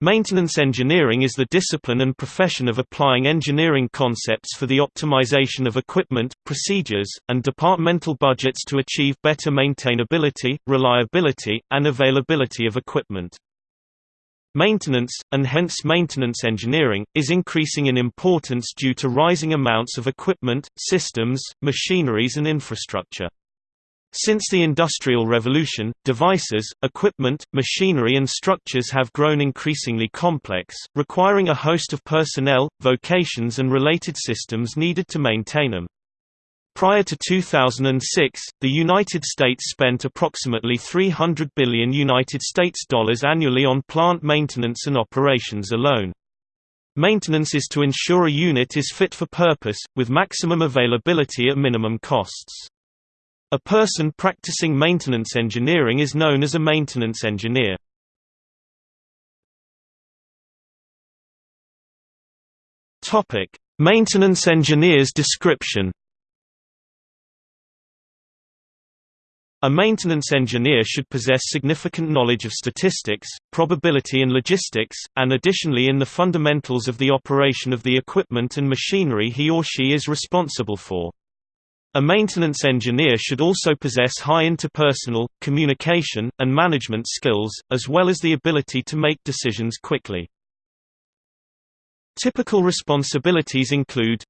Maintenance engineering is the discipline and profession of applying engineering concepts for the optimization of equipment, procedures, and departmental budgets to achieve better maintainability, reliability, and availability of equipment. Maintenance, and hence maintenance engineering, is increasing in importance due to rising amounts of equipment, systems, machineries and infrastructure. Since the Industrial Revolution, devices, equipment, machinery and structures have grown increasingly complex, requiring a host of personnel, vocations and related systems needed to maintain them. Prior to 2006, the United States spent approximately 300 billion United States dollars annually on plant maintenance and operations alone. Maintenance is to ensure a unit is fit for purpose, with maximum availability at minimum costs. A person practicing maintenance engineering is known as a maintenance engineer. Topic: Maintenance engineer's description. A maintenance engineer should possess significant knowledge of statistics, probability and logistics, and additionally in the fundamentals of the operation of the equipment and machinery he or she is responsible for. A maintenance engineer should also possess high interpersonal, communication, and management skills, as well as the ability to make decisions quickly. Typical responsibilities include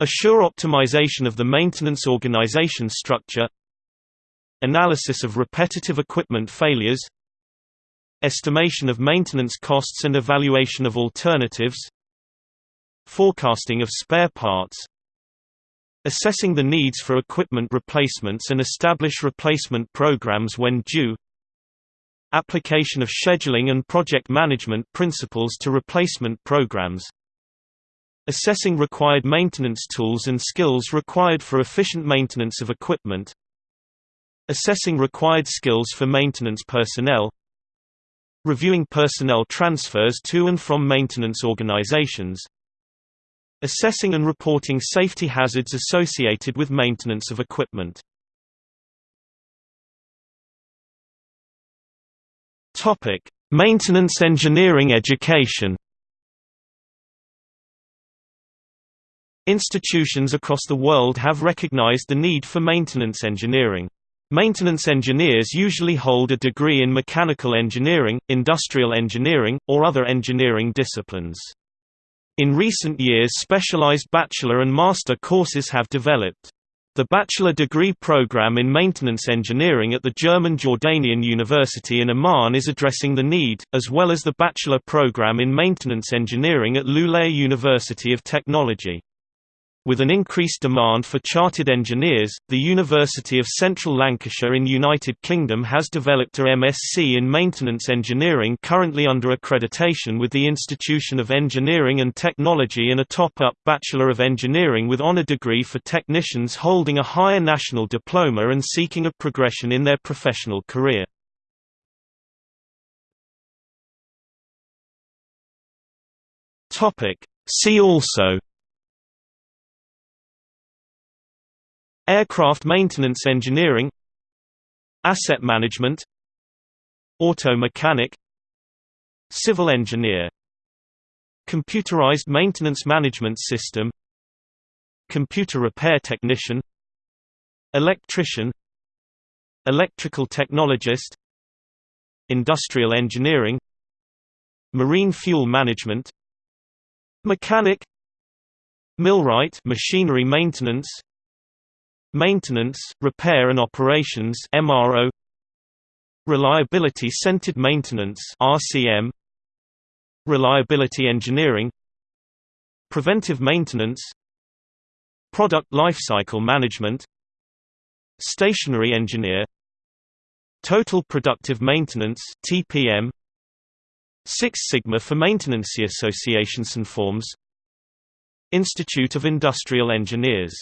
Assure optimization of the maintenance organization structure Analysis of repetitive equipment failures Estimation of maintenance costs and evaluation of alternatives Forecasting of spare parts Assessing the needs for equipment replacements and establish replacement programs when due. Application of scheduling and project management principles to replacement programs. Assessing required maintenance tools and skills required for efficient maintenance of equipment. Assessing required skills for maintenance personnel. Reviewing personnel transfers to and from maintenance organizations Assessing and reporting safety hazards associated with maintenance of equipment. Topic: Maintenance engineering education. Institutions across the world have recognized the need for maintenance engineering. Maintenance engineers usually hold a degree in mechanical engineering, industrial engineering, or other engineering disciplines. In recent years specialized bachelor and master courses have developed. The bachelor degree program in maintenance engineering at the German Jordanian University in Amman is addressing the need, as well as the bachelor program in maintenance engineering at Luleå University of Technology. With an increased demand for chartered engineers, the University of Central Lancashire in United Kingdom has developed a MSc in Maintenance Engineering currently under accreditation with the Institution of Engineering and Technology and a top-up Bachelor of Engineering with honour degree for technicians holding a higher national diploma and seeking a progression in their professional career. See also Aircraft maintenance engineering Asset management Auto mechanic Civil engineer Computerized maintenance management system Computer repair technician Electrician Electrical technologist Industrial engineering Marine fuel management Mechanic Millwright machinery maintenance Maintenance, Repair and Operations MRO Reliability-centered maintenance RCM Reliability engineering Preventive maintenance Product lifecycle management Stationary engineer Total productive maintenance TPM Six Sigma for Maintenance Associations and Forms Institute of Industrial Engineers